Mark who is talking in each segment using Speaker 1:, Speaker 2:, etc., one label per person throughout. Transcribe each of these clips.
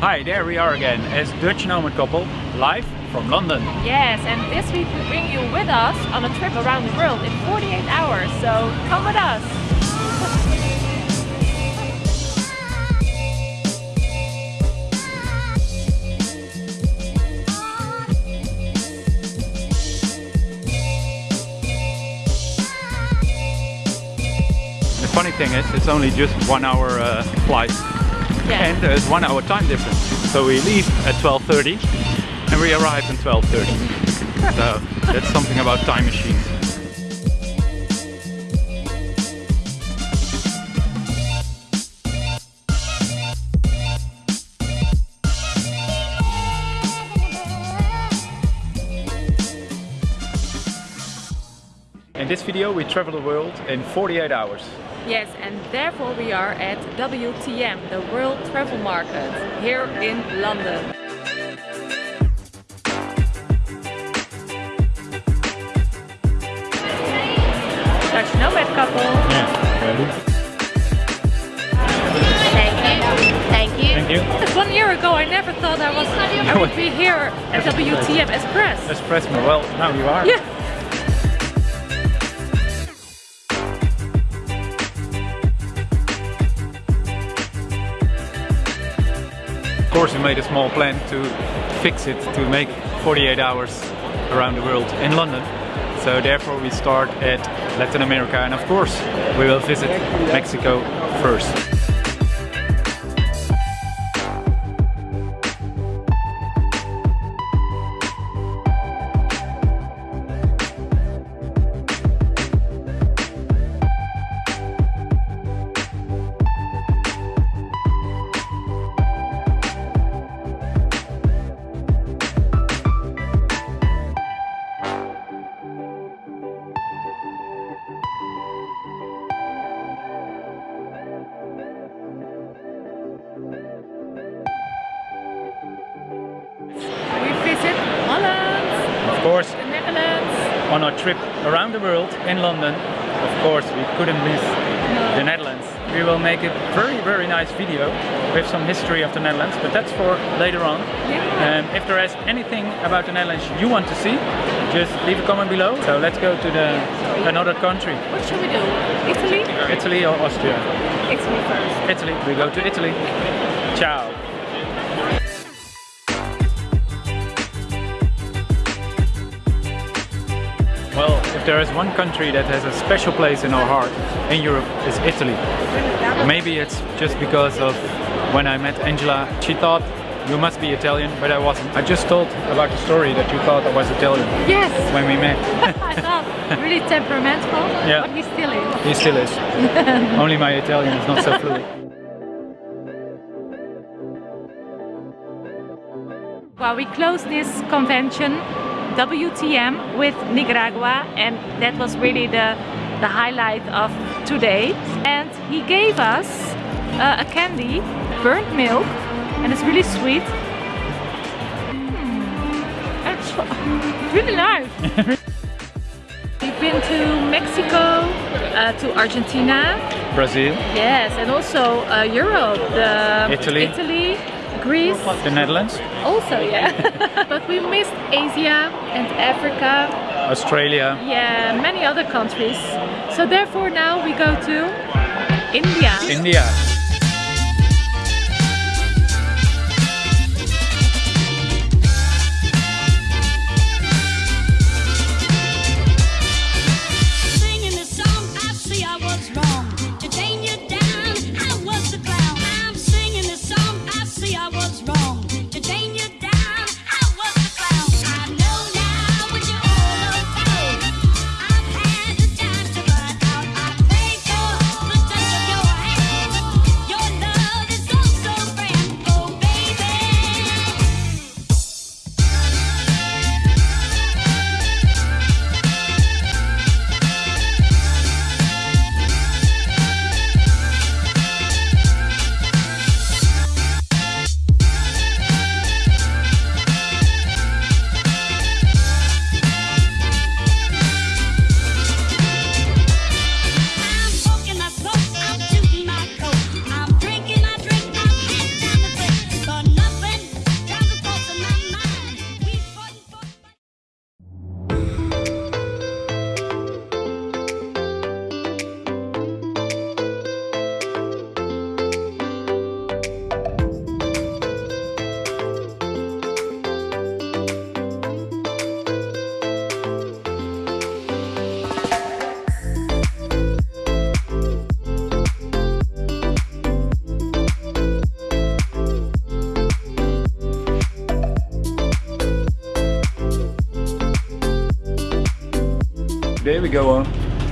Speaker 1: Hi, there we are again as Dutch Nomad Couple, live from London.
Speaker 2: Yes, and this week we bring you with us on a trip around the world in 48 hours, so come with us!
Speaker 1: The funny thing is, it's only just one hour uh, flight
Speaker 2: Yeah.
Speaker 1: and there's one hour time difference. So we leave at 12.30 and we arrive at 12.30. so that's something about time machines. In this video we travel the world in 48 hours.
Speaker 2: Yes, and therefore we are at WTM, the World Travel Market, here in London. Dutch Nomad couple.
Speaker 3: Thank you. Thank you.
Speaker 1: Thank you.
Speaker 2: Just one year ago I never thought I was I would be here at WTM Express.
Speaker 1: Express me. Well, now you are.
Speaker 2: Yeah.
Speaker 1: Course, we made a small plan to fix it to make 48 hours around the world in London. So therefore we start at Latin America and of course we will visit Mexico first. Course,
Speaker 2: the Netherlands.
Speaker 1: on our trip around the world in London, of course we couldn't miss the Netherlands. We will make a very very nice video with some history of the Netherlands, but that's for later on.
Speaker 2: Yeah.
Speaker 1: Um, if there is anything about the Netherlands you want to see, just leave a comment below. So let's go to the another country.
Speaker 2: What should we do? Italy?
Speaker 1: Italy or Austria?
Speaker 2: Italy first.
Speaker 1: Italy. We go to Italy. Ciao. If there is one country that has a special place in our heart in Europe, it's Italy. Maybe it's just because of when I met Angela, she thought you must be Italian, but I wasn't. I just told about the story that you thought I was Italian
Speaker 2: Yes!
Speaker 1: when we met.
Speaker 2: I thought really temperamental,
Speaker 1: Yeah.
Speaker 2: but he still is.
Speaker 1: he still is. Only my Italian is not so fluid.
Speaker 2: Well, we closed this convention, WTM, with Nicaragua, and that was really the, the highlight of today. And he gave us uh, a candy, burnt milk, and it's really sweet. Mm, It's really nice. We've been to Mexico, uh, to Argentina,
Speaker 1: Brazil,
Speaker 2: yes, and also uh, Europe, the
Speaker 1: Italy.
Speaker 2: Italy, Greece,
Speaker 1: the Netherlands,
Speaker 2: also, yeah. but we missed Asia and Africa,
Speaker 1: Australia,
Speaker 2: yeah, many other countries. So therefore now we go to India.
Speaker 1: India. Today we go on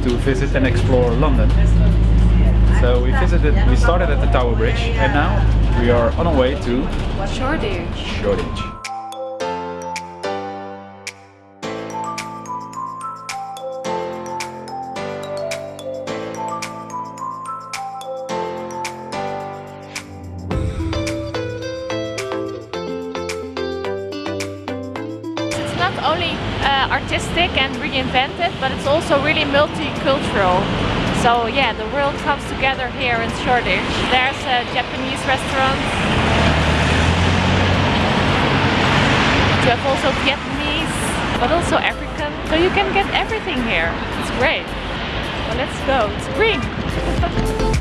Speaker 1: to visit and explore London. So we visited, we started at the Tower Bridge and now we are on our way to
Speaker 2: Shoreditch.
Speaker 1: Shoreditch.
Speaker 2: It's not only uh, artistic and reinvented, but it's also really multicultural. So yeah, the world comes together here in Shoreditch. There's a Japanese restaurant. You have also Vietnamese, but also African. So you can get everything here. It's great. Well, let's go. It's green.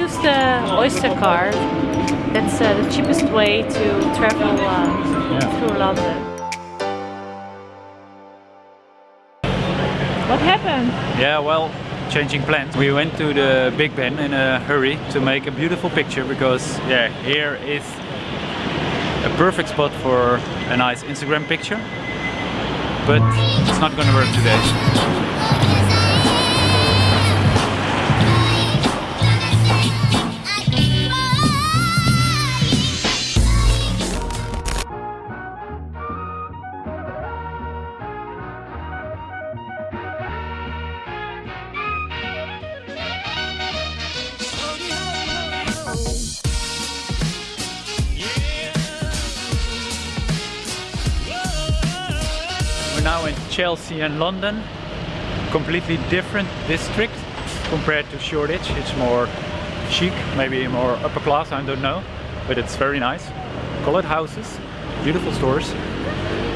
Speaker 2: Use the Oyster card. That's uh, the cheapest way to travel uh, through London. What happened?
Speaker 1: Yeah, well, changing plans. We went to the Big Ben in a hurry to make a beautiful picture because yeah, here is a perfect spot for a nice Instagram picture. But it's not gonna work today. We're now in Chelsea and London. Completely different district compared to Shoreditch. It's more chic, maybe more upper class, I don't know. But it's very nice. Colored houses, beautiful stores.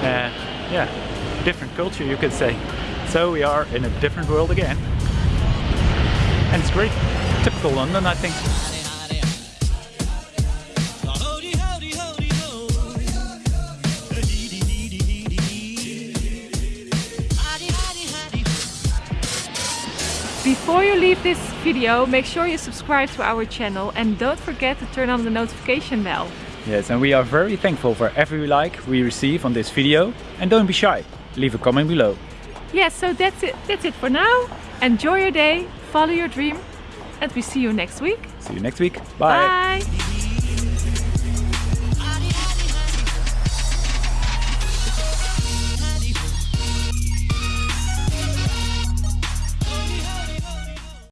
Speaker 1: Uh, yeah, different culture you could say. So we are in a different world again. And it's great. Typical London, I think.
Speaker 2: Before you leave this video, make sure you subscribe to our channel and don't forget to turn on the notification bell.
Speaker 1: Yes, and we are very thankful for every like we receive on this video. And don't be shy, leave a comment below.
Speaker 2: Yes, so that's it. That's it for now. Enjoy your day, follow your dream, and we see you next week.
Speaker 1: See you next week. Bye.
Speaker 2: Bye.